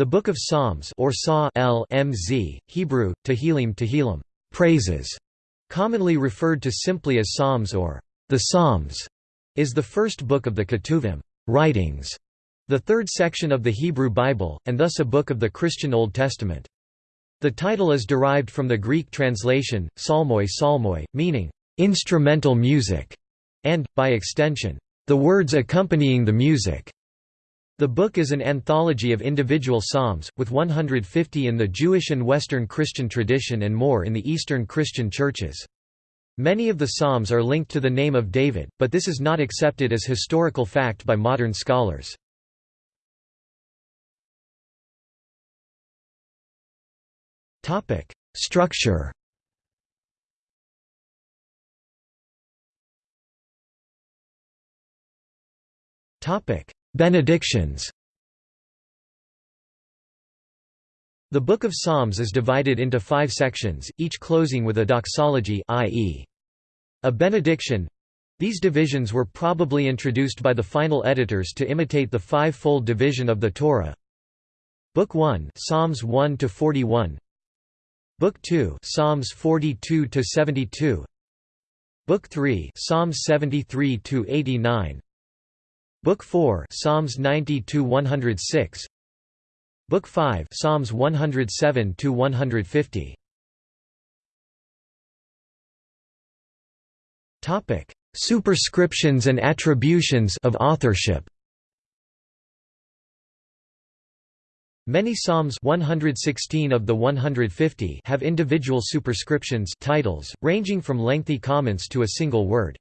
The Book of Psalms or Psa L MZ, Hebrew, Tehillim Tehillim, praises, commonly referred to simply as Psalms or the Psalms, is the first book of the Ketuvim writings, the third section of the Hebrew Bible, and thus a book of the Christian Old Testament. The title is derived from the Greek translation, psalmoi psalmoi, meaning, "...instrumental music", and, by extension, "...the words accompanying the music". The book is an anthology of individual psalms, with 150 in the Jewish and Western Christian tradition and more in the Eastern Christian churches. Many of the psalms are linked to the name of David, but this is not accepted as historical fact by modern scholars. Structure Topic: Benedictions The Book of Psalms is divided into five sections, each closing with a doxology i.e. a benediction. These divisions were probably introduced by the final editors to imitate the five-fold division of the Torah. Book 1 Psalms 1 to 41 Book 2 Psalms 42 to 72 Book 3 Psalms 73 to 89 Book 4 Psalms 90 to 106 Book 5 Psalms 107 to 150 Topic Superscriptions and attributions of authorship. Many Psalms 116 of the 150 have individual superscriptions titles, ranging from lengthy comments to a single word.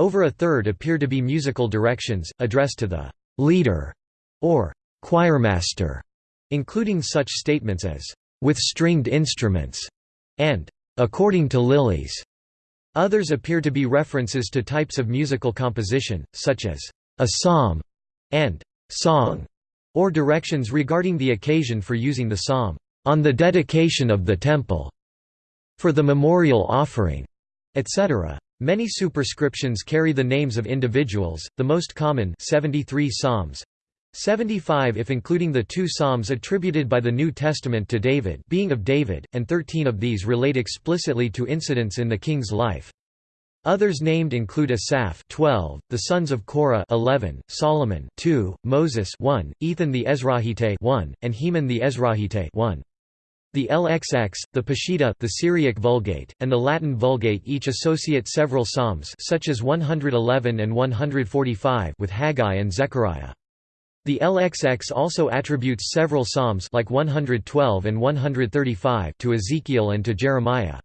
Over a third appear to be musical directions, addressed to the «leader» or «choirmaster», including such statements as «with stringed instruments» and «according to lilies». Others appear to be references to types of musical composition, such as «a psalm» and «song», or directions regarding the occasion for using the psalm «on the dedication of the temple», «for the memorial offering», etc. Many superscriptions carry the names of individuals, the most common 73 psalms, 75 if including the two psalms attributed by the New Testament to David being of David, and 13 of these relate explicitly to incidents in the king's life. Others named include Asaph 12, the sons of Korah 11, Solomon 2, Moses 1, Ethan the Ezrahite 1, and Heman the Ezrahite 1. The LXX, the Peshitta the Syriac Vulgate, and the Latin Vulgate each associate several psalms such as 111 and 145 with Haggai and Zechariah. The LXX also attributes several psalms like 112 and 135 to Ezekiel and to Jeremiah.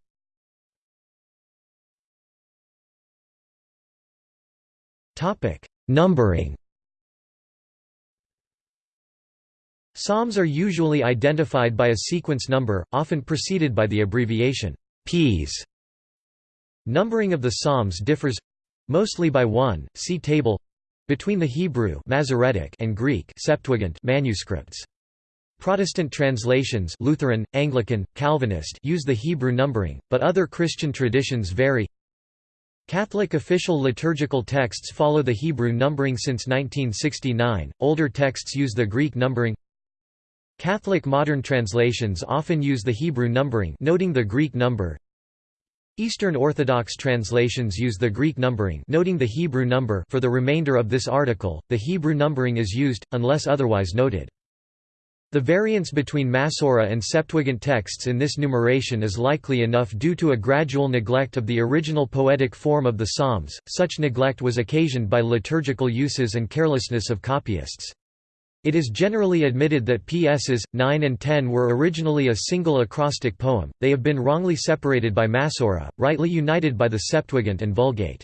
Numbering Psalms are usually identified by a sequence number, often preceded by the abbreviation Ps. Numbering of the Psalms differs mostly by one. See table between the Hebrew Masoretic and Greek Septuagint manuscripts. Protestant translations Lutheran, Anglican, Calvinist use the Hebrew numbering, but other Christian traditions vary. Catholic official liturgical texts follow the Hebrew numbering since 1969, older texts use the Greek numbering Catholic modern translations often use the Hebrew numbering noting the Greek number. Eastern Orthodox translations use the Greek numbering noting the Hebrew number for the remainder of this article, the Hebrew numbering is used, unless otherwise noted. The variance between Masorah and Septuagint texts in this numeration is likely enough due to a gradual neglect of the original poetic form of the Psalms, such neglect was occasioned by liturgical uses and carelessness of copyists. It is generally admitted that PSs. 9 and 10 were originally a single acrostic poem, they have been wrongly separated by Masorah, rightly united by the Septuagint and Vulgate.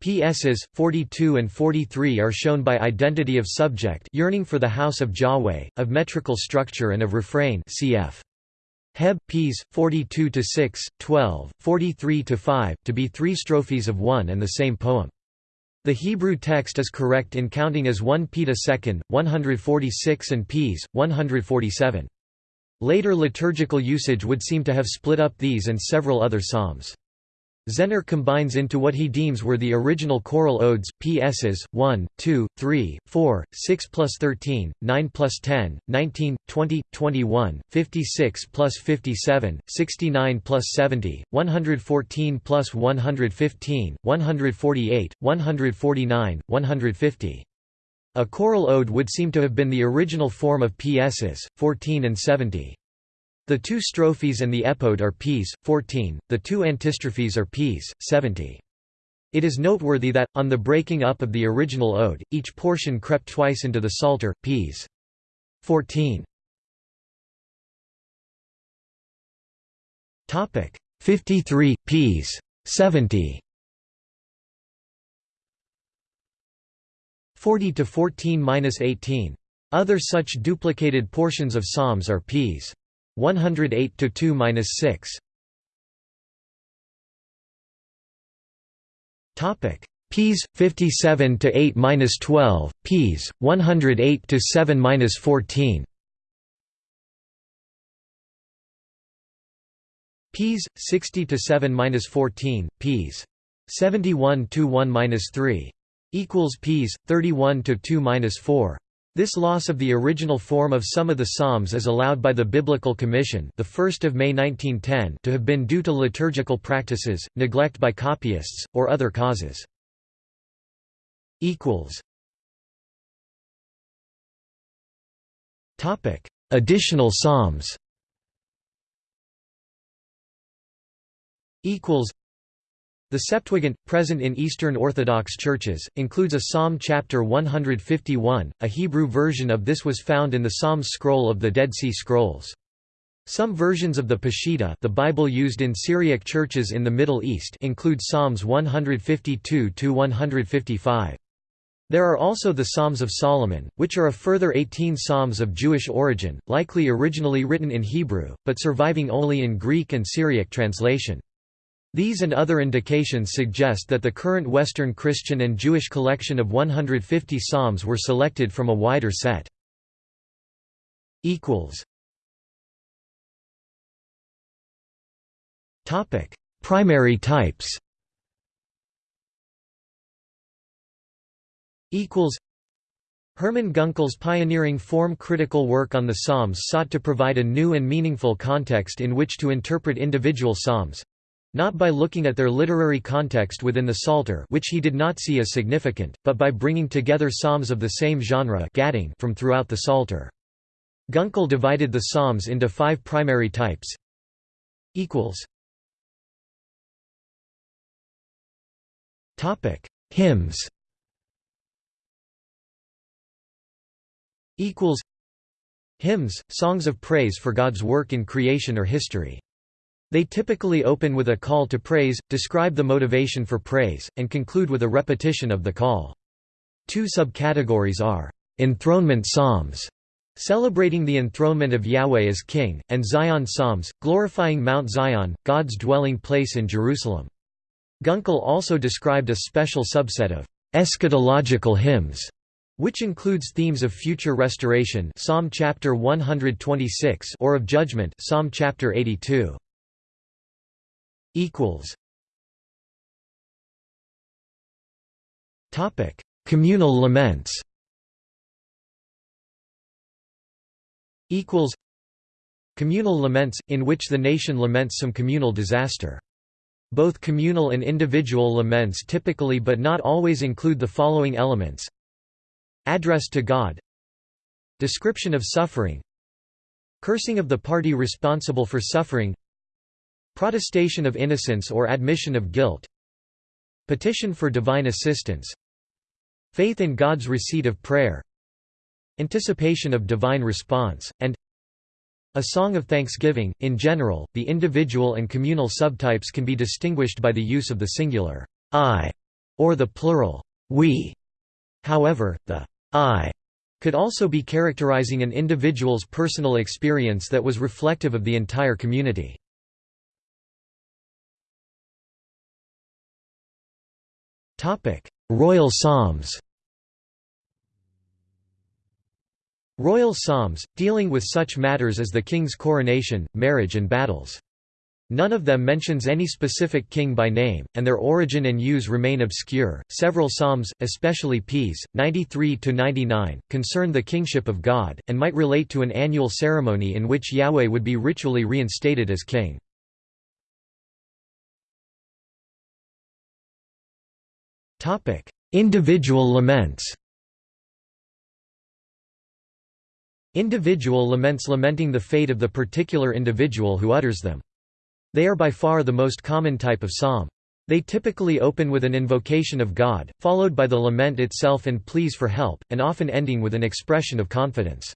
PSs. 42 and 43 are shown by identity of subject yearning for the house of Yahweh, of metrical structure and of refrain cf. Heb. Ps. 42 to 6, 12, 43 to 5, to be three strophes of one and the same poem. The Hebrew text is correct in counting as 1 peta second, 146 and ps, 147. Later liturgical usage would seem to have split up these and several other psalms. Zenner combines into what he deems were the original choral odes, PSs, 1, 2, 3, 4, 6 plus 13, 9 plus 10, 19, 20, 21, 56 plus 57, 69 plus 70, 114 plus 115, 148, 149, 150. A choral ode would seem to have been the original form of PSs, 14 and 70. The two strophes and the epode are ps. 14, the two antistrophes are ps. 70. It is noteworthy that, on the breaking up of the original ode, each portion crept twice into the psalter, ps. 14. 53, ps. 70 40 to 14-18. Other such duplicated portions of psalms are ps. 108 to 2-6. Topic: Ps 57 to 8-12, Ps 108 to 7-14. Ps 60 to 7-14, Ps 71 to 1-3 equals Ps 31 to 2-4. This loss of the original form of some of the Psalms is allowed by the Biblical Commission the 1st of May 1910 to have been due to liturgical practices, neglect by copyists, or other causes. Equals. Topic: Additional Psalms the Septuagint, present in Eastern Orthodox churches, includes a Psalm chapter 151. A Hebrew version of this was found in the Psalms scroll of the Dead Sea Scrolls. Some versions of the Peshitta the Bible used in Syriac churches in the Middle East include Psalms 152–155. There are also the Psalms of Solomon, which are a further 18 psalms of Jewish origin, likely originally written in Hebrew, but surviving only in Greek and Syriac translation. These and other indications suggest that the current Western Christian and Jewish collection of 150 psalms were selected from a wider set. Topic: Primary types Equals. Hermann Gunkel's pioneering form-critical work on the Psalms sought to provide a new and meaningful context in which to interpret individual psalms, not by looking at their literary context within the Psalter which he did not see as significant, but by bringing together psalms of the same genre from throughout the Psalter. Gunkel divided the psalms into five primary types. Hymns Hymns, songs of praise for God's work in creation or history. They typically open with a call to praise, describe the motivation for praise, and conclude with a repetition of the call. Two subcategories are, "...enthronement psalms", celebrating the enthronement of Yahweh as king, and Zion psalms, glorifying Mount Zion, God's dwelling place in Jerusalem. Gunkel also described a special subset of eschatological hymns, which includes themes of future restoration Psalm chapter 126 or of judgment Psalm chapter 82 equals. Topic: Communal laments. Equals. Communal laments, in which the nation laments some communal disaster. Both communal and individual laments typically but not always include the following elements. Address to God. Description of suffering. Cursing of the party responsible for suffering Protestation of innocence or admission of guilt Petition for divine assistance Faith in God's receipt of prayer Anticipation of divine response, and a song of thanksgiving. In general, the individual and communal subtypes can be distinguished by the use of the singular I or the plural we. However, the I could also be characterizing an individual's personal experience that was reflective of the entire community. Royal Psalms Royal Psalms, dealing with such matters as the king's coronation, marriage and battles. None of them mentions any specific king by name, and their origin and use remain obscure. Several psalms, especially Ps. 93 to 99, concern the kingship of God and might relate to an annual ceremony in which Yahweh would be ritually reinstated as king. Topic: Individual laments. Individual laments lamenting the fate of the particular individual who utters them. They are by far the most common type of psalm. They typically open with an invocation of God, followed by the lament itself and pleas for help, and often ending with an expression of confidence.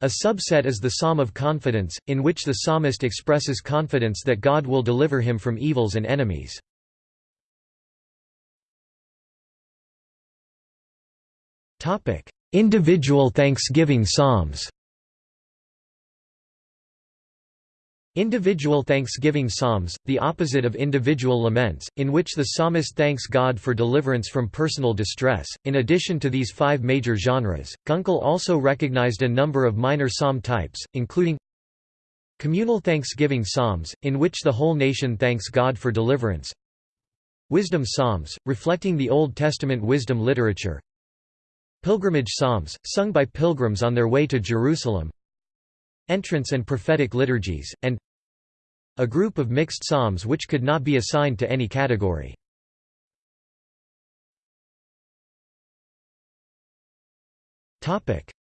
A subset is the Psalm of Confidence, in which the psalmist expresses confidence that God will deliver him from evils and enemies. Individual thanksgiving psalms. Individual thanksgiving psalms, the opposite of individual laments, in which the psalmist thanks God for deliverance from personal distress. In addition to these five major genres, Gunkel also recognized a number of minor psalm types, including communal thanksgiving psalms, in which the whole nation thanks God for deliverance, wisdom psalms, reflecting the Old Testament wisdom literature, pilgrimage psalms, sung by pilgrims on their way to Jerusalem, entrance and prophetic liturgies, and a group of mixed psalms which could not be assigned to any category.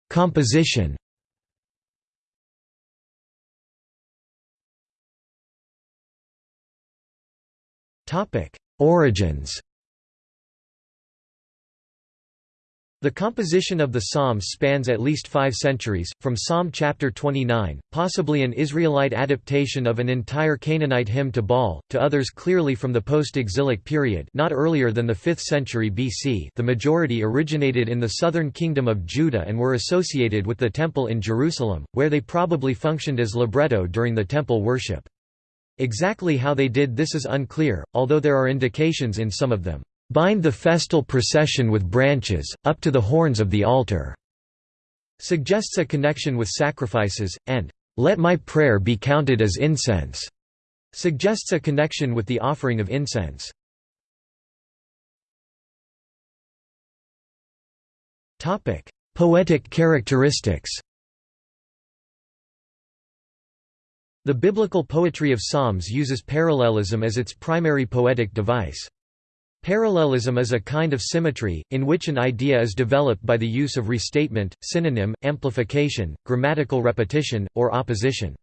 Composition Origins The composition of the Psalms spans at least five centuries, from Psalm chapter 29, possibly an Israelite adaptation of an entire Canaanite hymn to Baal, to others clearly from the post-exilic period not earlier than the 5th century BC the majority originated in the southern kingdom of Judah and were associated with the Temple in Jerusalem, where they probably functioned as libretto during the temple worship. Exactly how they did this is unclear, although there are indications in some of them. Bind the festal procession with branches, up to the horns of the altar." suggests a connection with sacrifices, and "let my prayer be counted as incense." suggests a connection with the offering of incense. Poetic characteristics The biblical poetry of Psalms uses parallelism as its primary poetic device. Parallelism is a kind of symmetry, in which an idea is developed by the use of restatement, synonym, amplification, grammatical repetition, or opposition.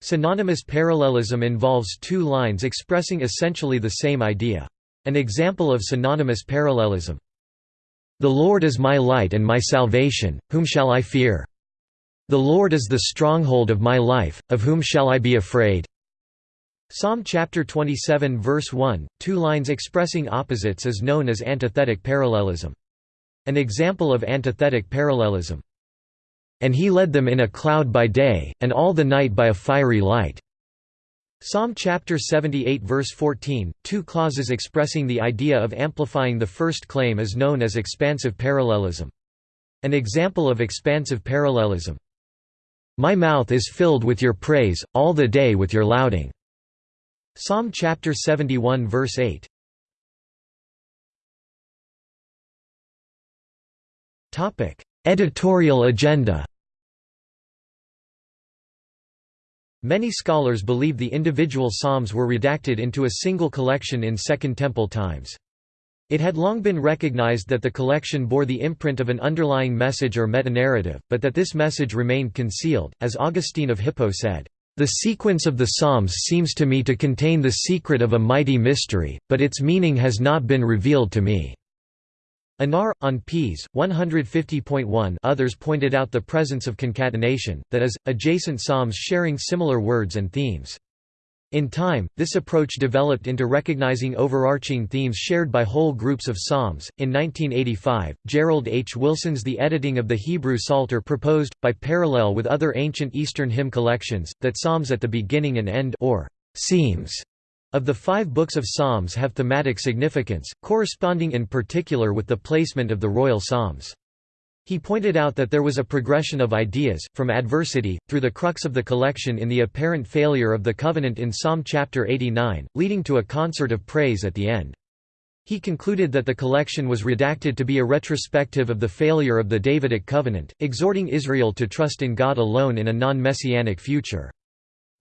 Synonymous parallelism involves two lines expressing essentially the same idea. An example of synonymous parallelism. The Lord is my light and my salvation, whom shall I fear? The Lord is the stronghold of my life, of whom shall I be afraid? Psalm chapter 27 verse 1, two lines expressing opposites is known as antithetic parallelism. An example of antithetic parallelism. And he led them in a cloud by day, and all the night by a fiery light. Psalm chapter 78 verse 14, two clauses expressing the idea of amplifying the first claim is known as expansive parallelism. An example of expansive parallelism. My mouth is filled with your praise, all the day with your lauding. Psalm chapter 71 verse 8. Topic: Editorial agenda. Many scholars believe the individual psalms were redacted into a single collection in Second Temple times. It had long been recognized that the collection bore the imprint of an underlying message or metanarrative, but that this message remained concealed, as Augustine of Hippo said, the sequence of the Psalms seems to me to contain the secret of a mighty mystery, but its meaning has not been revealed to me." Anar, on Ps. 150.1 others pointed out the presence of concatenation, that is, adjacent psalms sharing similar words and themes. In time, this approach developed into recognizing overarching themes shared by whole groups of psalms. In 1985, Gerald H. Wilson's The Editing of the Hebrew Psalter proposed, by parallel with other ancient Eastern hymn collections, that psalms at the beginning and end or seams of the five books of Psalms have thematic significance, corresponding in particular with the placement of the royal psalms. He pointed out that there was a progression of ideas, from adversity, through the crux of the collection in the apparent failure of the covenant in Psalm chapter 89, leading to a concert of praise at the end. He concluded that the collection was redacted to be a retrospective of the failure of the Davidic covenant, exhorting Israel to trust in God alone in a non-messianic future.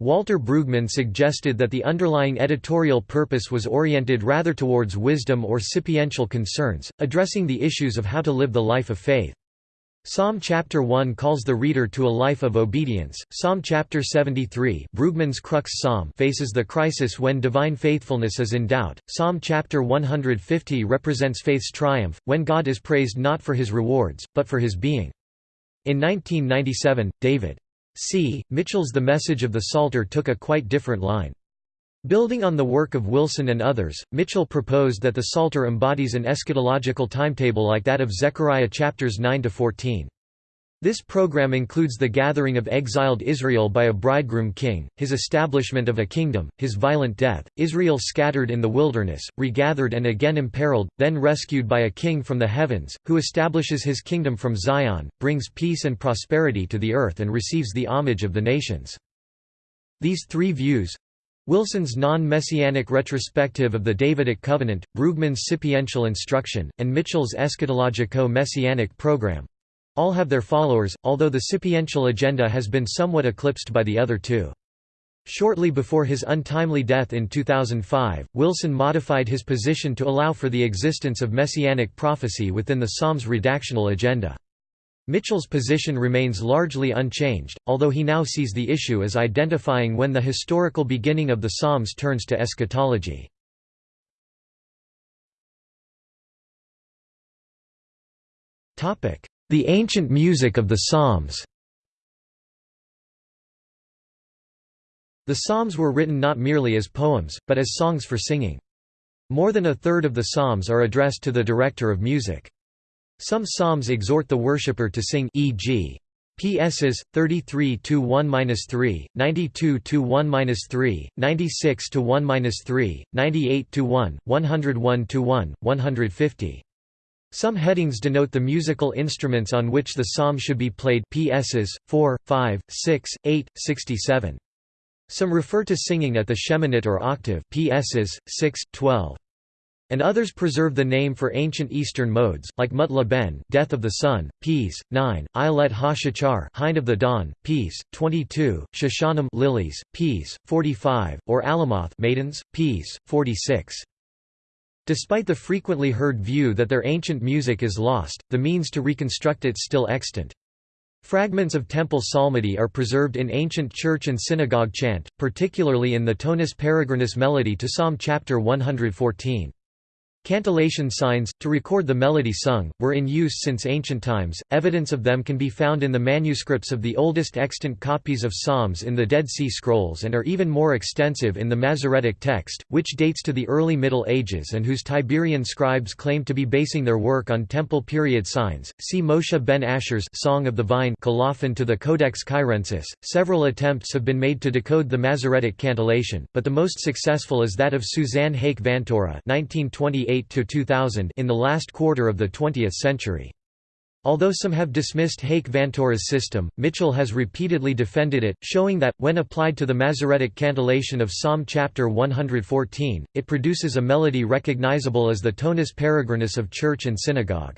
Walter Brueggemann suggested that the underlying editorial purpose was oriented rather towards wisdom or sapiential concerns, addressing the issues of how to live the life of faith. Psalm chapter 1 calls the reader to a life of obedience. Psalm chapter 73, Brueggemann's crux psalm, faces the crisis when divine faithfulness is in doubt. Psalm chapter 150 represents faith's triumph when God is praised not for his rewards, but for his being. In 1997, David C. Mitchell's The Message of the Psalter took a quite different line. Building on the work of Wilson and others, Mitchell proposed that the Psalter embodies an eschatological timetable like that of Zechariah chapters 9–14. This program includes the gathering of exiled Israel by a bridegroom king, his establishment of a kingdom, his violent death, Israel scattered in the wilderness, regathered and again imperiled, then rescued by a king from the heavens, who establishes his kingdom from Zion, brings peace and prosperity to the earth and receives the homage of the nations. These three views, Wilson's non-messianic retrospective of the Davidic covenant, Brueggemann's sapiential instruction, and Mitchell's eschatologico-messianic program all have their followers, although the sapiential agenda has been somewhat eclipsed by the other two. Shortly before his untimely death in 2005, Wilson modified his position to allow for the existence of messianic prophecy within the Psalms redactional agenda. Mitchell's position remains largely unchanged, although he now sees the issue as identifying when the historical beginning of the Psalms turns to eschatology. The ancient music of the Psalms The Psalms were written not merely as poems, but as songs for singing. More than a third of the Psalms are addressed to the director of music. Some psalms exhort the worshipper to sing e.g. PSs 33 to 1-3, 92 to 1-3, 96 to 1-3, 98 to 1, 101 to 1, 150. Some headings denote the musical instruments on which the psalm should be played PSs 4, 5, 6, 8, 67. Some refer to singing at the sheminit or octave PSs 6, 12 and others preserve the name for ancient Eastern modes, like Mutla Ben, Death of the Sun, Peace, 9, Ilet HaShachar Hind of the Dawn, Peace, 22, Shoshanim, Lilies, Ps. 45, or Alamoth, Maidens, Ps. 46. Despite the frequently heard view that their ancient music is lost, the means to reconstruct it still extant. Fragments of temple psalmody are preserved in ancient church and synagogue chant, particularly in the tonus peregrinus melody to Psalm chapter 114. Cantillation signs, to record the melody sung, were in use since ancient times. Evidence of them can be found in the manuscripts of the oldest extant copies of Psalms in the Dead Sea Scrolls and are even more extensive in the Masoretic text, which dates to the early Middle Ages and whose Tiberian scribes claimed to be basing their work on temple period signs. See Moshe ben Asher's Song of the Vine colophon to the Codex Cairensis. Several attempts have been made to decode the Masoretic cantillation, but the most successful is that of Suzanne Haik Vantoura 1928 2000 in the last quarter of the 20th century. Although some have dismissed Haik Vantoura's system, Mitchell has repeatedly defended it, showing that, when applied to the Masoretic cantillation of Psalm chapter 114, it produces a melody recognizable as the tonus peregrinus of church and synagogue.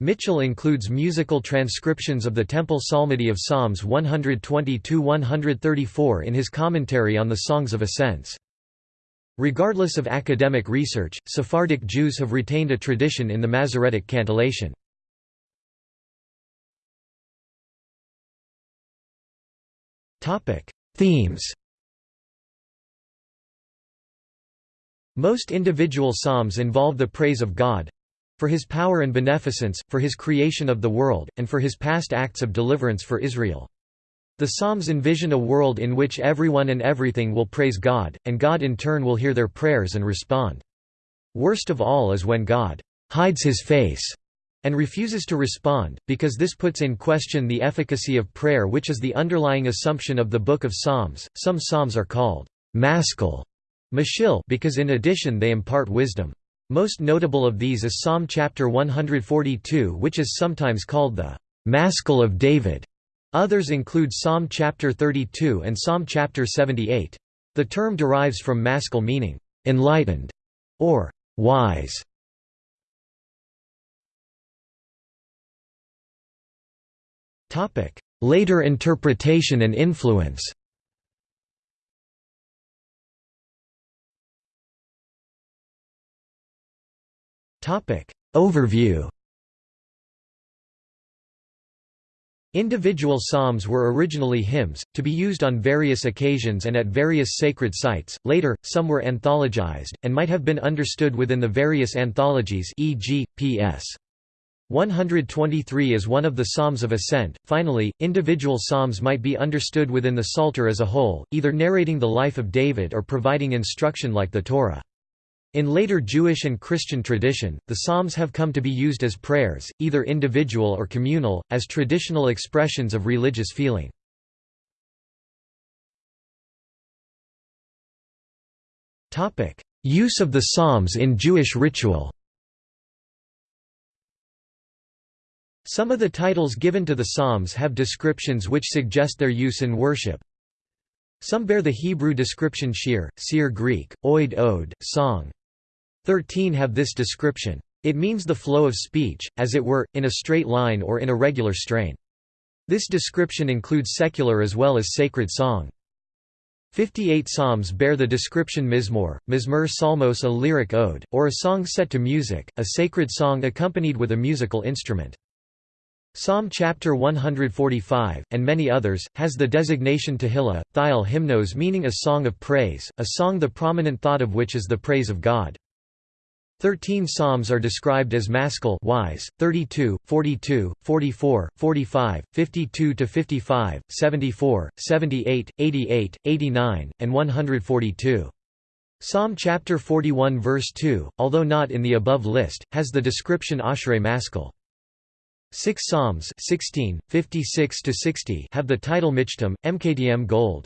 Mitchell includes musical transcriptions of the temple psalmody of Psalms 120–134 in his commentary on the Songs of Ascents. Regardless of academic research, Sephardic Jews have retained a tradition in the Masoretic cantillation. Themes Most individual psalms involve the praise of God for his power and beneficence, for his creation of the world, and for his past acts of deliverance for Israel. The Psalms envision a world in which everyone and everything will praise God, and God in turn will hear their prayers and respond. Worst of all is when God hides his face and refuses to respond, because this puts in question the efficacy of prayer which is the underlying assumption of the Book of Psalms. Some psalms are called maskil, because in addition they impart wisdom. Most notable of these is Psalm chapter 142 which is sometimes called the «Maskil of David». Others include Psalm chapter 32 and Psalm chapter 78. The term derives from maskil meaning «enlightened» or «wise». Later interpretation and influence Overview Individual psalms were originally hymns, to be used on various occasions and at various sacred sites, later, some were anthologized, and might have been understood within the various anthologies e.g., P.S. 123 is one of the Psalms of Ascent. Finally, individual psalms might be understood within the Psalter as a whole, either narrating the life of David or providing instruction like the Torah. In later Jewish and Christian tradition, the Psalms have come to be used as prayers, either individual or communal, as traditional expressions of religious feeling. Use of the Psalms in Jewish ritual Some of the titles given to the Psalms have descriptions which suggest their use in worship. Some bear the Hebrew description shir, seer Greek, oid ode, song. Thirteen have this description. It means the flow of speech, as it were, in a straight line or in a regular strain. This description includes secular as well as sacred song. Fifty-eight psalms bear the description mizmor, mizmor psalmos a lyric ode, or a song set to music, a sacred song accompanied with a musical instrument. Psalm chapter 145, and many others, has the designation Tehillah, Thiel hymnos meaning a song of praise, a song the prominent thought of which is the praise of God. Thirteen psalms are described as maskil wise, 32, 42, 44, 45, 52–55, 74, 78, 88, 89, and 142. Psalm chapter 41 verse 2, although not in the above list, has the description Ashrei maskil. Six psalms 16, 56 have the title Michtam, Mktm gold.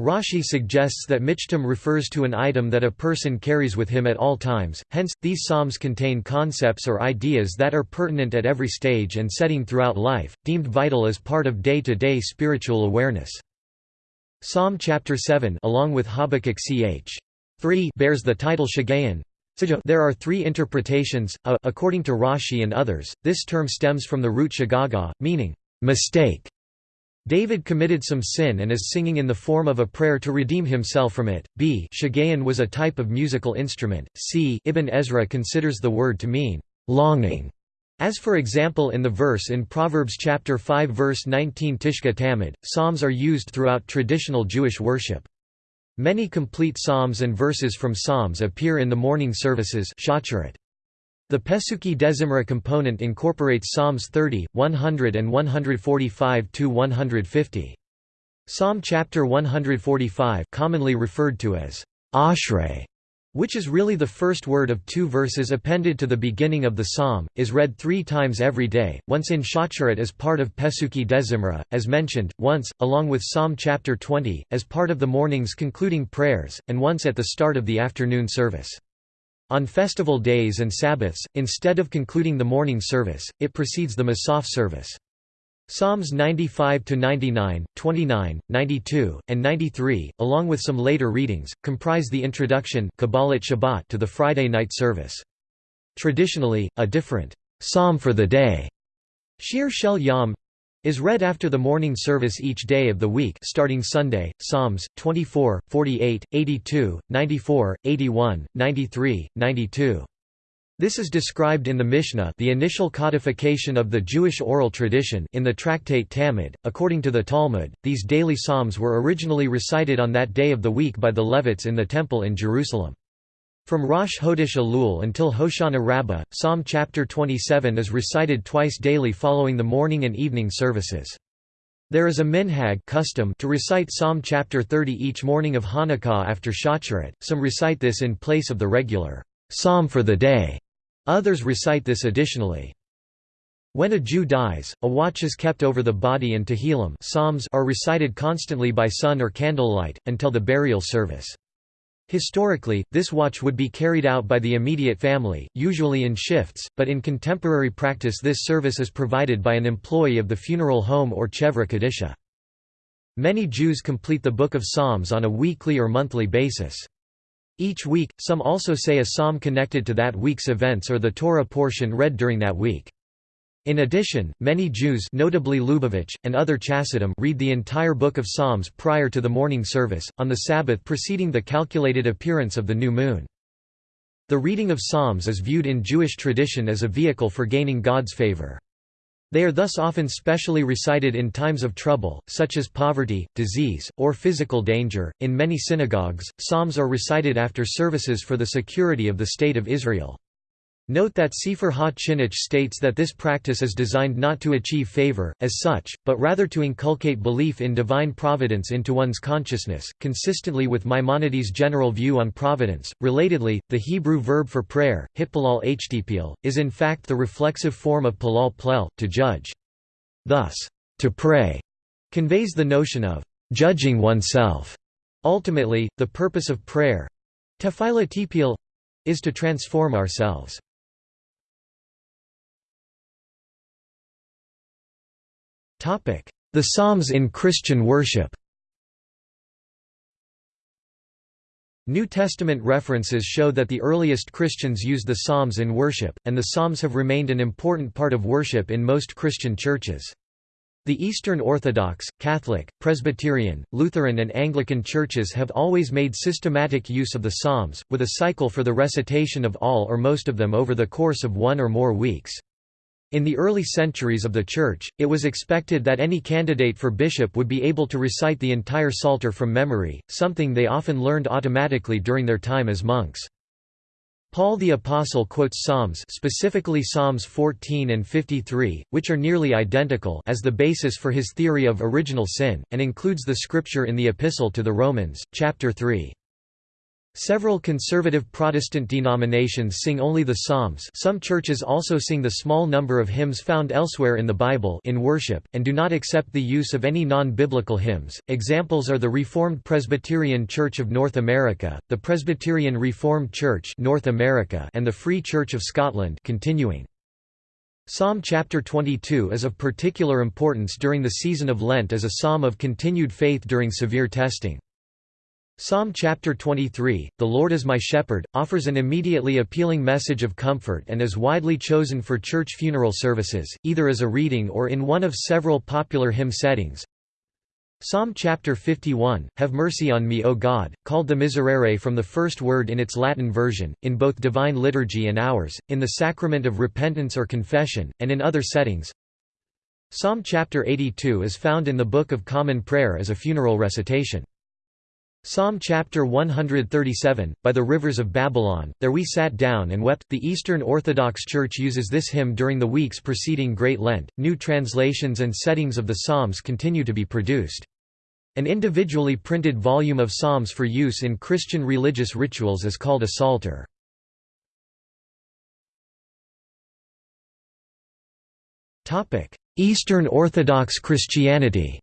Rashi suggests that michtam refers to an item that a person carries with him at all times, hence, these psalms contain concepts or ideas that are pertinent at every stage and setting throughout life, deemed vital as part of day-to-day -day spiritual awareness. Psalm chapter 7 along with Habakkuk ch. 3 bears the title Shagayan. There are three interpretations, uh, according to Rashi and others, this term stems from the root shagaga, meaning, mistake. David committed some sin and is singing in the form of a prayer to redeem himself from it. B. Shagayan was a type of musical instrument. C. Ibn Ezra considers the word to mean longing, as for example in the verse in Proverbs chapter 5 verse 19 Tishka Tamid. Psalms are used throughout traditional Jewish worship. Many complete psalms and verses from psalms appear in the morning services. The Pesukei Dezimra component incorporates Psalms 30, 100 and 145–150. Psalm chapter 145 commonly referred to as Ashrei, which is really the first word of two verses appended to the beginning of the psalm, is read three times every day, once in Shacharit as part of Pesukei Dezimra, as mentioned, once, along with Psalm chapter 20, as part of the morning's concluding prayers, and once at the start of the afternoon service. On festival days and Sabbaths, instead of concluding the morning service, it precedes the Musaf service. Psalms 95–99, 29, 92, and 93, along with some later readings, comprise the introduction Kabbalat Shabbat to the Friday night service. Traditionally, a different «psalm for the day» Shir Shel Yom is read after the morning service each day of the week starting Sunday, Psalms, 24, 48, 82, 94, 81, 93, 92. This is described in the Mishnah the initial codification of the Jewish oral tradition in the tractate Talmud. According to the Talmud, these daily psalms were originally recited on that day of the week by the Levites in the Temple in Jerusalem. From Rosh Hodesh Elul until Hoshana Rabbah, Psalm chapter 27 is recited twice daily following the morning and evening services. There is a minhag custom to recite Psalm chapter 30 each morning of Hanukkah after Shacharit, some recite this in place of the regular psalm for the day, others recite this additionally. When a Jew dies, a watch is kept over the body and Tehillim psalms are recited constantly by sun or candlelight, until the burial service. Historically, this watch would be carried out by the immediate family, usually in shifts, but in contemporary practice this service is provided by an employee of the funeral home or chevra kadisha. Many Jews complete the Book of Psalms on a weekly or monthly basis. Each week, some also say a psalm connected to that week's events or the Torah portion read during that week. In addition, many Jews notably Lubavitch, and other Chassidim read the entire Book of Psalms prior to the morning service, on the Sabbath preceding the calculated appearance of the new moon. The reading of Psalms is viewed in Jewish tradition as a vehicle for gaining God's favor. They are thus often specially recited in times of trouble, such as poverty, disease, or physical danger. In many synagogues, Psalms are recited after services for the security of the State of Israel. Note that Sefer Ha-Chinuch states that this practice is designed not to achieve favor, as such, but rather to inculcate belief in divine providence into one's consciousness, consistently with Maimonides' general view on providence. Relatedly, the Hebrew verb for prayer, hitpalal htpl, is in fact the reflexive form of palal plel, to judge. Thus, to pray conveys the notion of judging oneself. Ultimately, the purpose of prayer tefillah is to transform ourselves. The Psalms in Christian worship New Testament references show that the earliest Christians used the Psalms in worship, and the Psalms have remained an important part of worship in most Christian churches. The Eastern Orthodox, Catholic, Presbyterian, Lutheran and Anglican churches have always made systematic use of the Psalms, with a cycle for the recitation of all or most of them over the course of one or more weeks. In the early centuries of the Church, it was expected that any candidate for bishop would be able to recite the entire Psalter from memory, something they often learned automatically during their time as monks. Paul the Apostle quotes Psalms specifically Psalms 14 and 53, which are nearly identical as the basis for his theory of original sin, and includes the scripture in the Epistle to the Romans, chapter 3. Several conservative Protestant denominations sing only the Psalms some churches also sing the small number of hymns found elsewhere in the Bible in worship, and do not accept the use of any non-biblical hymns. Examples are the Reformed Presbyterian Church of North America, the Presbyterian Reformed Church North America and the Free Church of Scotland continuing. Psalm chapter 22 is of particular importance during the season of Lent as a psalm of continued faith during severe testing. Psalm chapter 23, The Lord is my shepherd, offers an immediately appealing message of comfort and is widely chosen for church funeral services, either as a reading or in one of several popular hymn settings. Psalm chapter 51, Have mercy on me O God, called the Miserere from the first word in its Latin version, in both divine liturgy and hours, in the sacrament of repentance or confession, and in other settings. Psalm chapter 82 is found in the Book of Common Prayer as a funeral recitation. Psalm chapter 137, By the rivers of Babylon, there we sat down and wept. The Eastern Orthodox Church uses this hymn during the weeks preceding Great Lent. New translations and settings of the Psalms continue to be produced. An individually printed volume of Psalms for use in Christian religious rituals is called a Psalter. Eastern Orthodox Christianity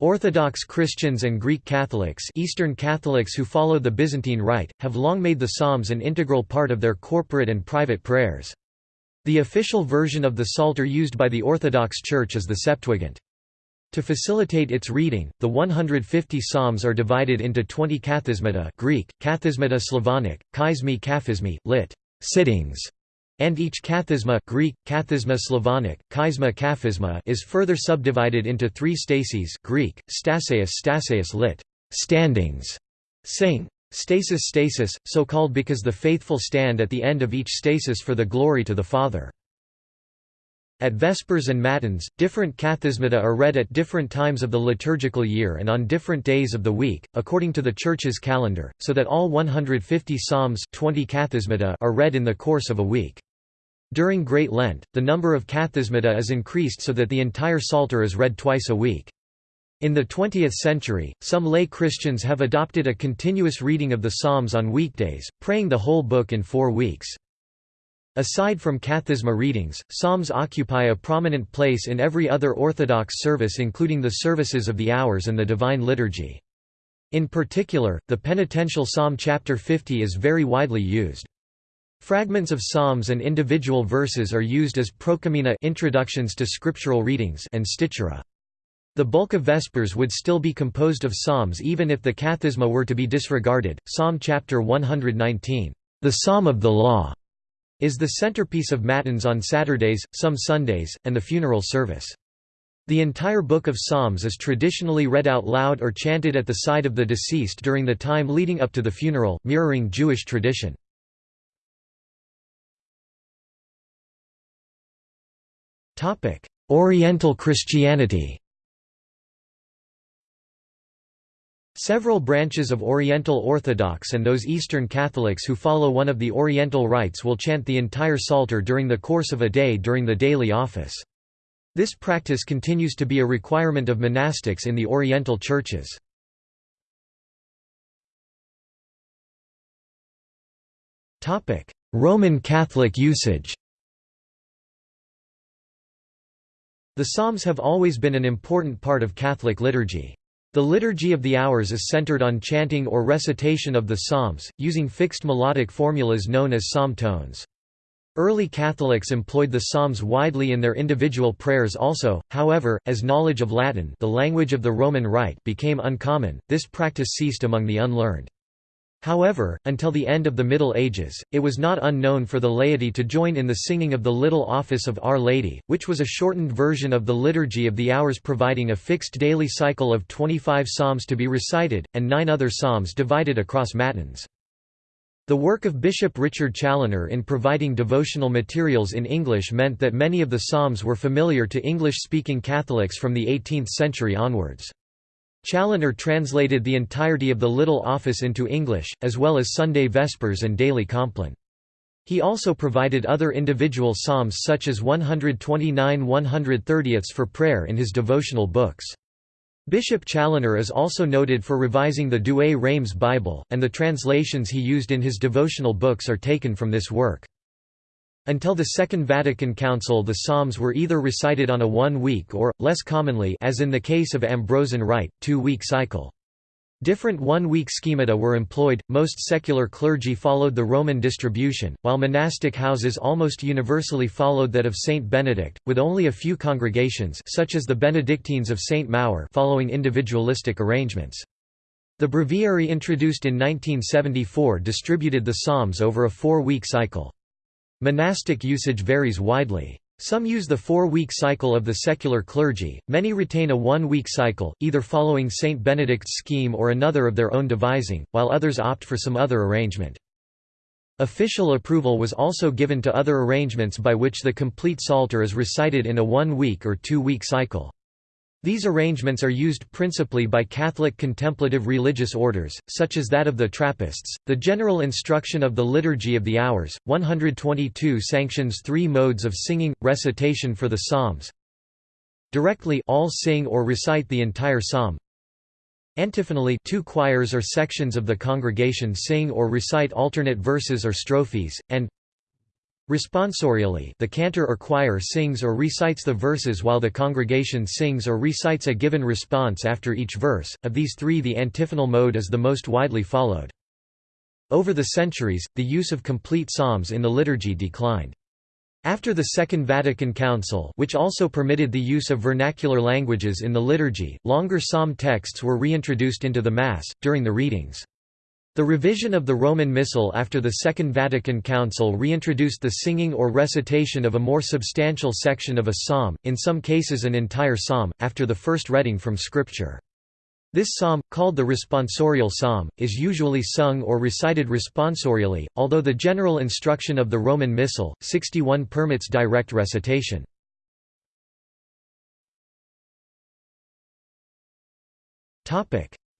Orthodox Christians and Greek Catholics Eastern Catholics who follow the Byzantine Rite, have long made the Psalms an integral part of their corporate and private prayers. The official version of the Psalter used by the Orthodox Church is the Septuagint. To facilitate its reading, the 150 psalms are divided into 20 kathismata Greek, kathismata Slavonic, chaizmi kaphismi, lit. sittings, and each kathisma Greek, kathisma Slavonic, chaizma kaphisma is further subdivided into three stases Greek, staseus staseus lit. standings, sing. Stasis stasis, so called because the faithful stand at the end of each stasis for the glory to the Father. At Vespers and Matins, different kathismata are read at different times of the liturgical year and on different days of the week, according to the Church's calendar, so that all 150 psalms 20 kathismata are read in the course of a week. During Great Lent, the number of kathismata is increased so that the entire Psalter is read twice a week. In the 20th century, some lay Christians have adopted a continuous reading of the Psalms on weekdays, praying the whole book in four weeks. Aside from kathisma readings, psalms occupy a prominent place in every other Orthodox service including the services of the hours and the Divine Liturgy. In particular, the penitential psalm chapter 50 is very widely used. Fragments of psalms and individual verses are used as prokeimena introductions to scriptural readings and stichera. The bulk of Vespers would still be composed of psalms even if the kathisma were to be disregarded. Psalm chapter 119, the Psalm of the Law, is the centerpiece of Matins on Saturdays, some Sundays, and the funeral service. The entire Book of Psalms is traditionally read out loud or chanted at the side of the deceased during the time leading up to the funeral, mirroring Jewish tradition. Oriental Christianity Several branches of Oriental Orthodox and those Eastern Catholics who follow one of the Oriental rites will chant the entire Psalter during the course of a day during the daily office. This practice continues to be a requirement of monastics in the Oriental churches. Roman Catholic usage The Psalms have always been an important part of Catholic liturgy. The Liturgy of the Hours is centered on chanting or recitation of the Psalms, using fixed melodic formulas known as psalm tones. Early Catholics employed the Psalms widely in their individual prayers also, however, as knowledge of Latin the language of the Roman Rite became uncommon, this practice ceased among the unlearned. However, until the end of the Middle Ages, it was not unknown for the laity to join in the singing of the Little Office of Our Lady, which was a shortened version of the Liturgy of the Hours providing a fixed daily cycle of 25 psalms to be recited, and nine other psalms divided across matins. The work of Bishop Richard Challoner in providing devotional materials in English meant that many of the psalms were familiar to English-speaking Catholics from the 18th century onwards. Challoner translated the entirety of the Little Office into English, as well as Sunday Vespers and Daily Compline. He also provided other individual psalms such as 129 130ths for prayer in his devotional books. Bishop Challoner is also noted for revising the Douay-Rheims Bible, and the translations he used in his devotional books are taken from this work. Until the Second Vatican Council the Psalms were either recited on a one-week or, less commonly as in the case of Ambrosian Rite, two-week cycle. Different one-week schemata were employed, most secular clergy followed the Roman distribution, while monastic houses almost universally followed that of Saint Benedict, with only a few congregations such as the Benedictines of Saint Maur following individualistic arrangements. The breviary introduced in 1974 distributed the Psalms over a four-week cycle. Monastic usage varies widely. Some use the four-week cycle of the secular clergy, many retain a one-week cycle, either following St. Benedict's scheme or another of their own devising, while others opt for some other arrangement. Official approval was also given to other arrangements by which the complete Psalter is recited in a one-week or two-week cycle. These arrangements are used principally by Catholic contemplative religious orders, such as that of the Trappists. The General Instruction of the Liturgy of the Hours, 122 sanctions three modes of singing, recitation for the Psalms. Directly all sing or recite the entire psalm. Antiphonally two choirs or sections of the congregation sing or recite alternate verses or strophes, and Responsorially the cantor or choir sings or recites the verses while the congregation sings or recites a given response after each verse, of these three the antiphonal mode is the most widely followed. Over the centuries, the use of complete psalms in the liturgy declined. After the Second Vatican Council which also permitted the use of vernacular languages in the liturgy, longer psalm texts were reintroduced into the Mass, during the readings. The revision of the Roman Missal after the Second Vatican Council reintroduced the singing or recitation of a more substantial section of a psalm, in some cases an entire psalm, after the first reading from Scripture. This psalm, called the responsorial psalm, is usually sung or recited responsorially, although the general instruction of the Roman Missal, 61 permits direct recitation.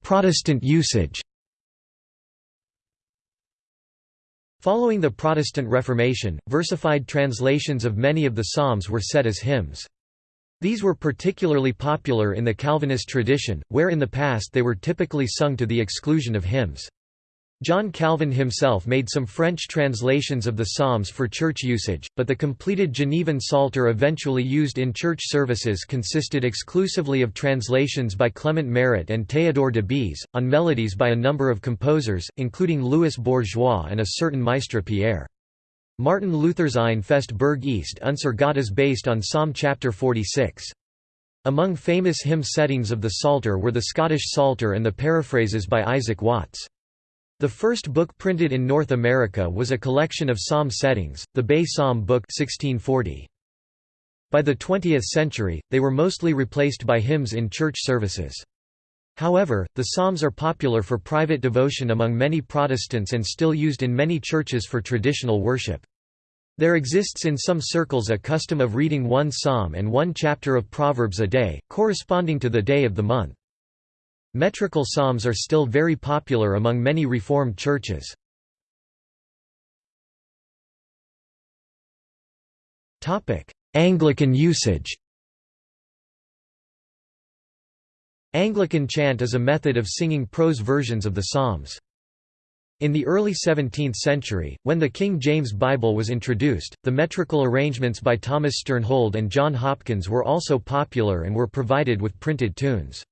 Protestant usage Following the Protestant Reformation, versified translations of many of the Psalms were set as hymns. These were particularly popular in the Calvinist tradition, where in the past they were typically sung to the exclusion of hymns. John Calvin himself made some French translations of the Psalms for church usage, but the completed Genevan Psalter eventually used in church services consisted exclusively of translations by Clement Marot and Théodore de Bèze, on melodies by a number of composers, including Louis Bourgeois and a certain Maistre Pierre. Martin Luther's Ein feste Burg ist unser Gott is based on Psalm chapter 46. Among famous hymn settings of the Psalter were the Scottish Psalter and the paraphrases by Isaac Watts. The first book printed in North America was a collection of psalm settings, the Bay Psalm Book 1640. By the 20th century, they were mostly replaced by hymns in church services. However, the psalms are popular for private devotion among many Protestants and still used in many churches for traditional worship. There exists in some circles a custom of reading one psalm and one chapter of Proverbs a day, corresponding to the day of the month. Metrical psalms are still very popular among many Reformed churches. Anglican usage Anglican chant is a method of singing prose versions of the Psalms. In the early 17th century, when the King James Bible was introduced, the metrical arrangements by Thomas Sternhold and John Hopkins were also popular and were provided with printed tunes.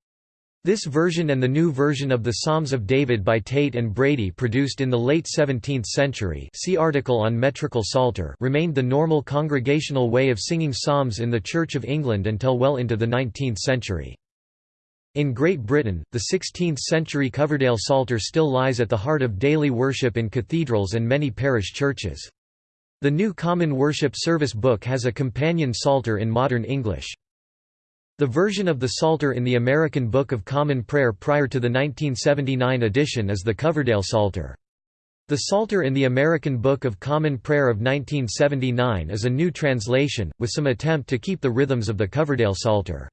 This version and the new version of the Psalms of David by Tate and Brady produced in the late 17th century see article on metrical psalter remained the normal congregational way of singing psalms in the Church of England until well into the 19th century. In Great Britain, the 16th-century Coverdale Psalter still lies at the heart of daily worship in cathedrals and many parish churches. The New Common Worship Service Book has a companion Psalter in modern English. The version of the Psalter in the American Book of Common Prayer prior to the 1979 edition is the Coverdale Psalter. The Psalter in the American Book of Common Prayer of 1979 is a new translation, with some attempt to keep the rhythms of the Coverdale Psalter.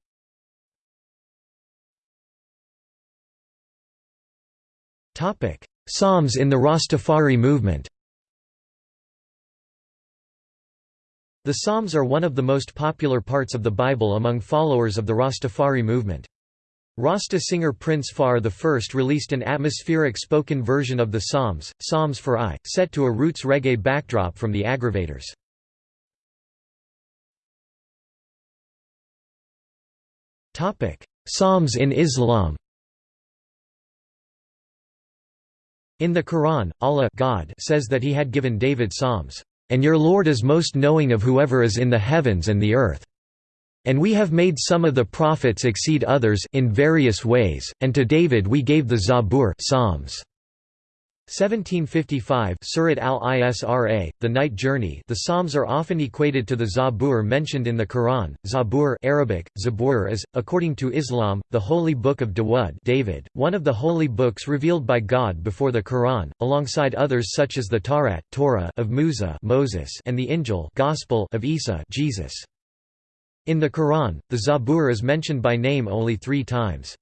Psalms in the Rastafari movement The Psalms are one of the most popular parts of the Bible among followers of the Rastafari movement. Rasta singer Prince Far I released an atmospheric spoken version of the Psalms, Psalms for I, set to a roots reggae backdrop from the Aggravators. Psalms in Islam In the Quran, Allah God says that he had given David Psalms. And your Lord is most knowing of whoever is in the heavens and the earth. And we have made some of the prophets exceed others in various ways, and to David we gave the Zabur Psalms. 1755 Surat al-Isra, The Night Journey The Psalms are often equated to the Zabur mentioned in the Quran. Zabur Arabic, Zabur is, according to Islam, the holy book of Dawud David, one of the holy books revealed by God before the Quran, alongside others such as the Tawrat Torah of Musa Moses and the Injil Gospel of Isa Jesus. In the Quran, the Zabur is mentioned by name only three times.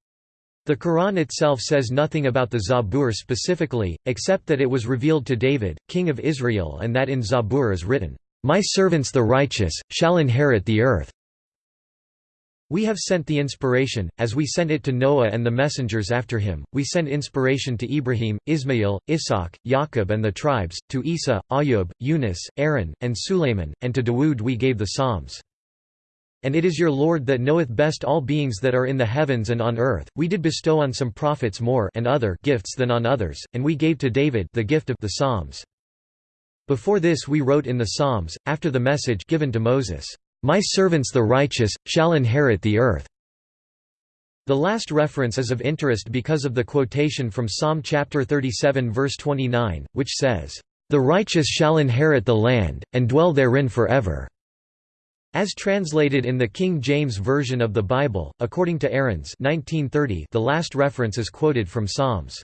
The Quran itself says nothing about the Zabur specifically, except that it was revealed to David, king of Israel and that in Zabur is written, "'My servants the righteous, shall inherit the earth' We have sent the inspiration, as we sent it to Noah and the messengers after him, we sent inspiration to Ibrahim, Ismail, Ishaq, Yaqub and the tribes, to Isa, Ayub, Yunus, Aaron, and Sulayman, and to Dawood we gave the Psalms. And it is your Lord that knoweth best all beings that are in the heavens and on earth. We did bestow on some prophets more and other gifts than on others, and we gave to David the gift of the Psalms. Before this we wrote in the Psalms, after the message given to Moses, My servants the righteous, shall inherit the earth. The last reference is of interest because of the quotation from Psalm chapter 37 verse 29, which says, The righteous shall inherit the land, and dwell therein forever. As translated in the King James Version of the Bible, according to Aarons 1930, the last reference is quoted from Psalms.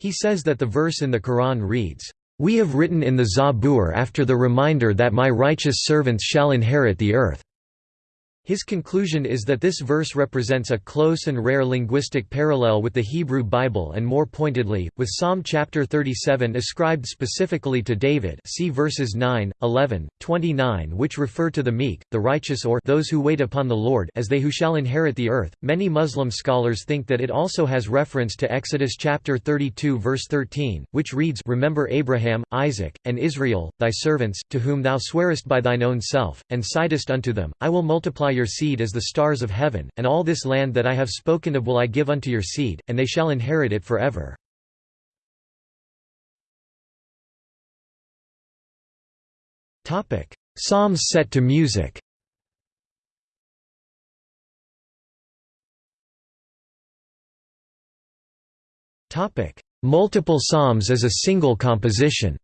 He says that the verse in the Quran reads, "'We have written in the Zabur after the reminder that my righteous servants shall inherit the earth." His conclusion is that this verse represents a close and rare linguistic parallel with the Hebrew Bible and more pointedly, with Psalm chapter 37 ascribed specifically to David see verses 9, 11, 29 which refer to the meek, the righteous or those who wait upon the Lord as they who shall inherit the earth. Many Muslim scholars think that it also has reference to Exodus chapter 32 verse 13, which reads Remember Abraham, Isaac, and Israel, thy servants, to whom thou swearest by thine own self, and sightest unto them, I will multiply your seed as the stars of heaven, and all this land that I have spoken of will I give unto your seed, and they shall inherit it forever. Psalms set to music. Multiple psalms as a single composition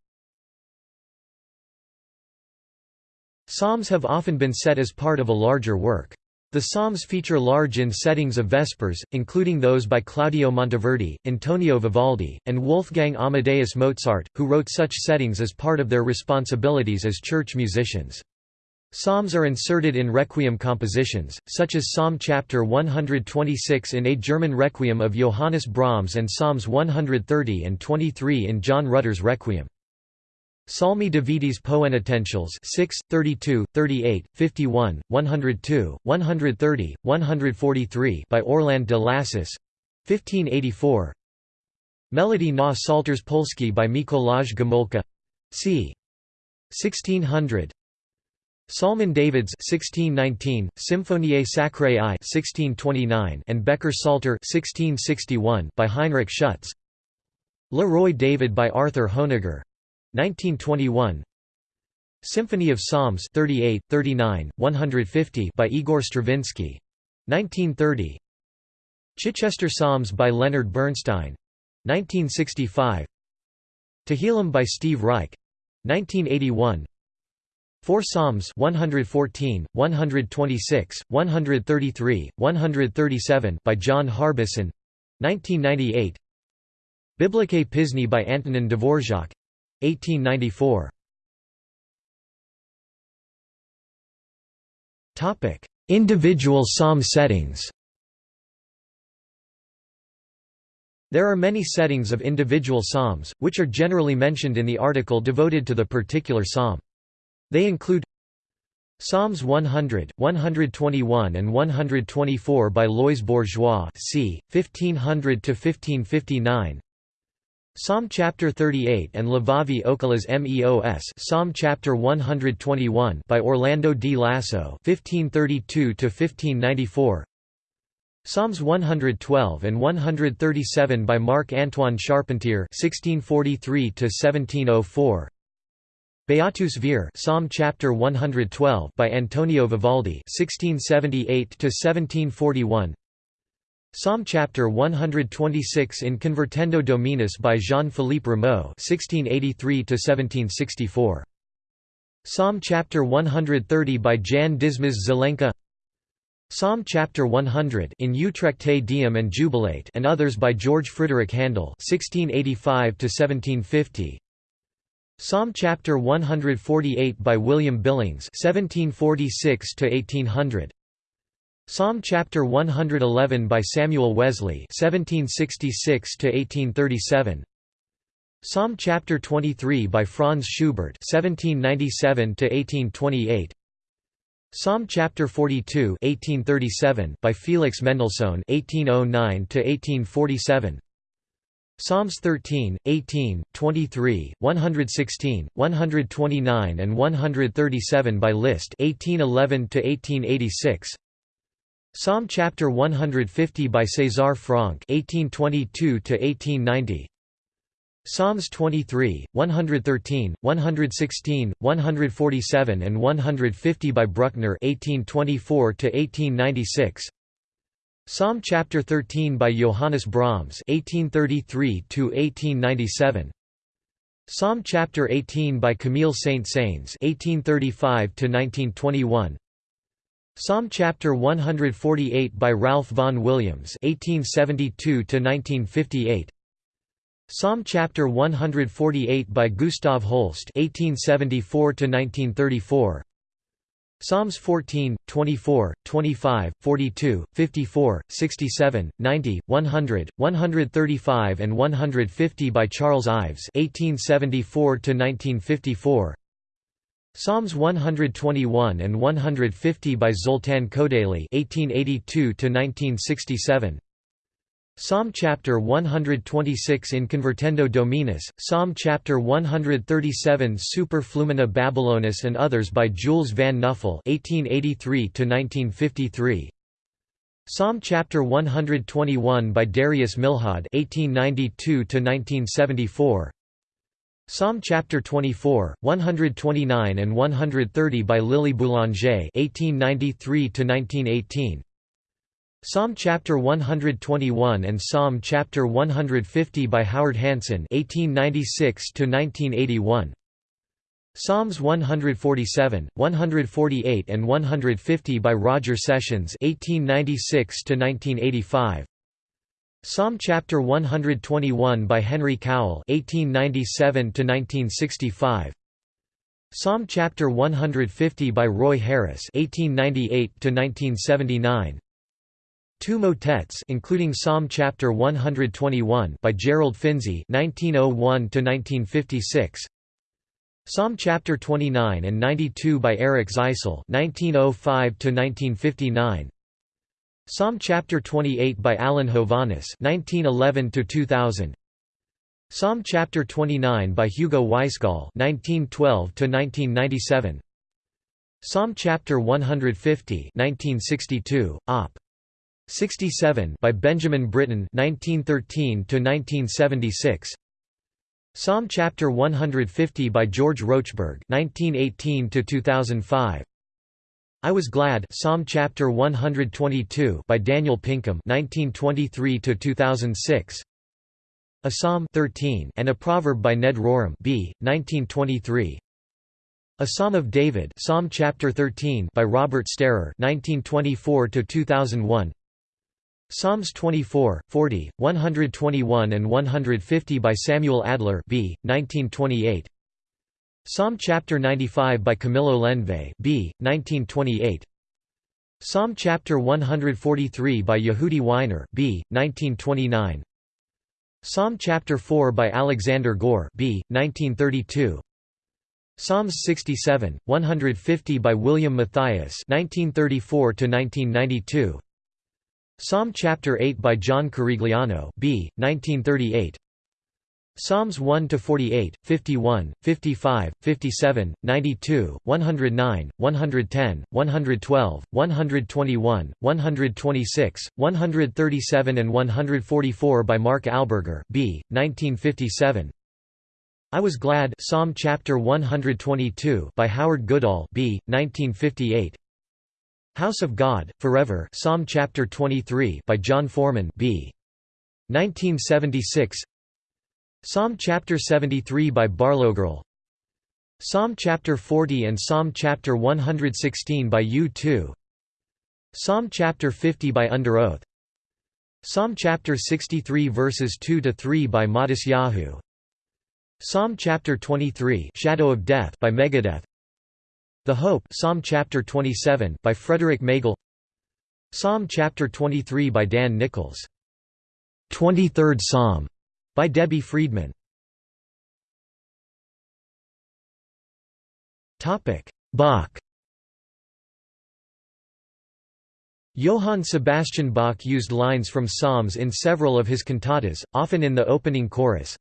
Psalms have often been set as part of a larger work. The Psalms feature large in settings of Vespers, including those by Claudio Monteverdi, Antonio Vivaldi, and Wolfgang Amadeus Mozart, who wrote such settings as part of their responsibilities as church musicians. Psalms are inserted in requiem compositions, such as Psalm chapter 126 in A German Requiem of Johannes Brahms and Psalms 130 and 23 in John Rutter's Requiem. Psalmi Davidis Poenitentiales 6, 32, 38, 51, 102, 130, 143 by Orland de Lassus 1584 Melodie na psałterz polski by Mikolaj Gomulka c. 1600 Psalmen Davids 1619, Symphoniae sacrae I 1629 and Becker Psalter 1661 by Heinrich Schütz. Le Roi David by Arthur Honegger 1921 Symphony of Psalms 38, 39, 150 by Igor Stravinsky. 1930 Chichester Psalms by Leonard Bernstein. 1965 Tehillim by Steve Reich. 1981 Four Psalms 114, 126, 133, 137 by John Harbison. 1998 Biblické písně by Antonin Dvorak 1894 Individual psalm settings There are many settings of individual psalms, which are generally mentioned in the article devoted to the particular psalm. They include Psalms 100, 121 and 124 by Louis Bourgeois c. 1500–1559 Psalm chapter 38 and Levavi Oculos Meos Psalm chapter 121 by Orlando di Lasso 1532 to 1594 Psalms 112 and 137 by Marc Antoine Charpentier 1643 to 1704 Beatus Vir Psalm chapter 112 by Antonio Vivaldi 1678 to 1741 Psalm chapter 126 in Convertendo Dominus by Jean-Philippe Rameau (1683–1764). Psalm chapter 130 by Jan Dismas Zelenka. Psalm chapter 100 in Utrecht Te Deum and Jubilate and others by George Frideric Handel (1685–1750). Psalm chapter 148 by William Billings (1746–1800). Psalm chapter 111 by Samuel Wesley 1766 to 1837 Psalm chapter 23 by Franz Schubert 1797 to 1828 Psalm chapter 42 1837 by Felix Mendelssohn 1809 to 1847 Psalms 13, 18, 23, 116, 129 and 137 by Liszt 1811 to 1886 Psalm chapter 150 by César Franck 1822 to 1890 Psalms 23, 113, 116, 147 and 150 by Bruckner 1824 to 1896 Psalm chapter 13 by Johannes Brahms 1833 to 1897 Psalm chapter 18 by Camille Saint-Saëns (1835–1921). Psalm chapter 148 by Ralph Vaughan Williams (1872–1958). Psalm chapter 148 by Gustav Holst (1874–1934). Psalms 14, 24, 25, 42, 54, 67, 90, 100, 135 and 150 by Charles Ives (1874–1954). Psalms 121 and 150 by Zoltan Kodaly (1882–1967). Psalm chapter 126 in Convertendo Dominus, Psalm chapter 137 Super Flumina Babylonis and others by Jules van Nuffel (1883–1953). Psalm chapter 121 by Darius Milhaud (1892–1974). Psalm chapter 24, 129 and 130 by Lily Boulanger (1893–1918). Psalm chapter 121 and Psalm chapter 150 by Howard Hanson (1896–1981). Psalms 147, 148 and 150 by Roger Sessions (1896–1985). Psalm chapter 121 by Henry Cowell 1897 to 1965 Psalm chapter 150 by Roy Harris 1898 to 1979 Two motets including Psalm chapter 121 by Gerald Finzi 1901 to 1956 Psalm chapter 29 and 92 by Erich Zeisl 1905 to 1959 Psalm chapter 28 by Alan Hovhaness 1911 to 2000 Psalm chapter 29 by Hugo Weisgall 1912 to 1997 Psalm chapter 150 1962 op. 67 by Benjamin Britten 1913 to 1976 Psalm chapter 150 by George Rochberg 1918 to 2005 I was glad Psalm chapter 122 by Daniel Pinkham 1923 to 2006 A Psalm 13 and a Proverb by Ned Rorem B 1923 a Psalm of David Psalm chapter 13 by Robert Starer 1924 to 2001 Psalms 24, 40, 121 and 150 by Samuel Adler B. 1928. Psalm chapter 95 by Camillo Lenve B. 1928. Psalm chapter 143 by Yehudi Wyner B. 1929. Psalm chapter 4 by Alexander Goehr B. 1932. Psalms 67, 150 by William Mathias 1934 to 1992. Psalm chapter 8 by John Corigliano B. 1938. Psalms 1 to 48, 51, 55, 57, 92, 109, 110, 112, 121, 126, 137 and 144 by Mark Alburger B. 1957. I was glad Psalm chapter 122 by Howard Goodall B. 1958. House of God, Forever Psalm chapter 23 by Jon Foreman B. 1976 Psalm chapter 73 by Barlowgirl Psalm chapter 40 and Psalm chapter 116 by U2 Psalm chapter 50 by Underoath Psalm chapter 63 verses 2 to 3 by Matisyahu Psalm chapter 23 Shadow of Death by Megadeth. The Hope Psalm chapter 27 by Frederick Magle. Psalm chapter 23 by Dan Nichols. 23rd Psalm by Debbie Friedman. Bach. Johann Sebastian Bach used lines from psalms in several of his cantatas, often in the opening chorus,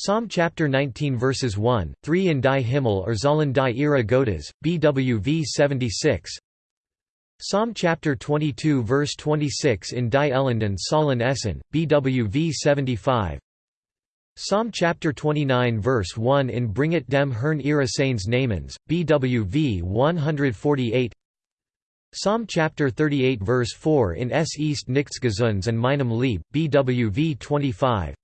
Psalm chapter 19 verses 1, 3 in Die Himmel erzählen die Ehre Gottes, BWV 76 Psalm chapter 22 verse 26 in Die Elenden Sollen Essen, BWV 75 Psalm chapter 29 verse 1 in Bringet dem Herrn Ehre seines Namens, BWV 148 Psalm chapter 38 verse 4 in Es ist nichts Gesundes and meinem Lieb, BWV 25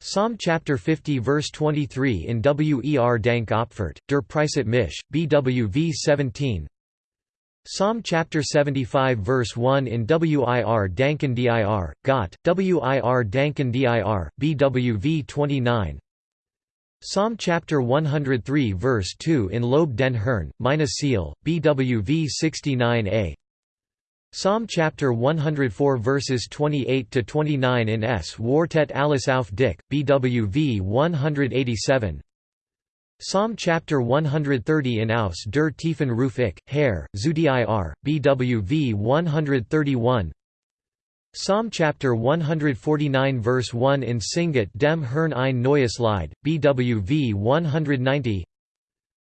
Psalm chapter 50 verse 23 in Wer Dank Opfert, der Preiset Mich, BWV 17 Psalm chapter 75 verse 1 in Wir Danken dir, Gott, Wir Danken dir, BWV 29 Psalm chapter 103 verse 2 in Lob den Herrn, meine Seele, BWV 69a Psalm chapter 104 verses 28 to 29 in Es wartet alles auf dich, BWV 187. Psalm chapter 130 in Aus der Tiefen Ruf ich, Herr, zu dir, BWV 131. Psalm chapter 149 verse 1 in Singet dem Herrn ein neues Lied, BWV 190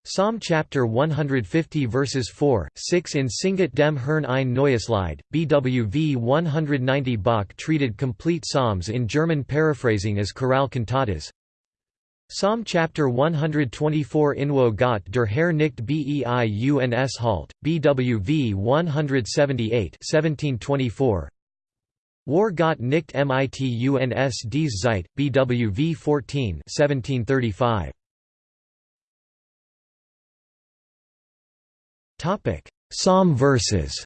Psalm chapter 150 verses 4, 6 in Singet dem Herrn ein neues Lied, BWV 190 Bach treated complete psalms in German paraphrasing as chorale cantatas. Psalm chapter 124 Inwo Gott der Herr nicht Beiuns Halt, BWV 178 1724. War Gott nicht Mituns dies Zeit, BWV 14 1735. Psalm verses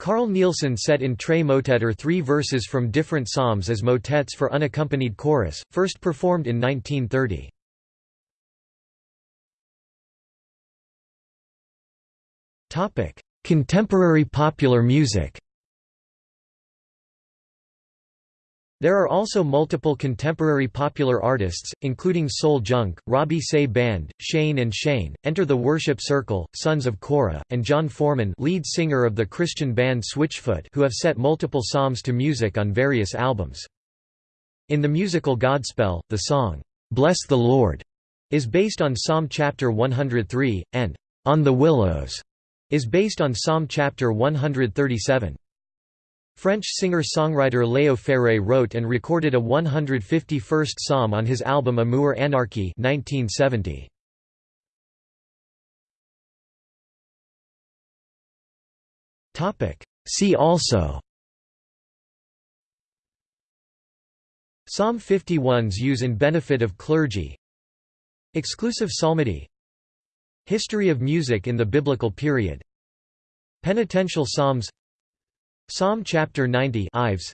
Carl Nielsen set in Tre Motetter three verses from different psalms as motets for unaccompanied chorus, first performed in 1930. Contemporary popular music There are also multiple contemporary popular artists, including Soul Junk, Robbie Seay Band, Shane and Shane, Enter the Worship Circle, Sons of Korah, and Jon Foreman lead singer of the Christian band Switchfoot who have set multiple psalms to music on various albums. In the musical Godspell, the song, "'Bless the Lord' is based on Psalm chapter 103, and "'On the Willows' is based on Psalm chapter 137. French singer-songwriter Léo Ferré wrote and recorded a 151st psalm on his album Amour Anarchie 1970. See also. Psalm 51's use in benefit of clergy. Exclusive psalmody. History of music in the Biblical period. Penitential Psalms Psalm chapter 90 Ives.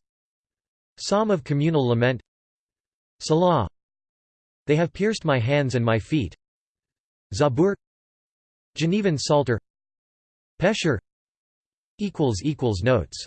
Psalm of communal lament. Selah. They have pierced my hands and my feet. Zabur. Genevan Psalter. Pesher Notes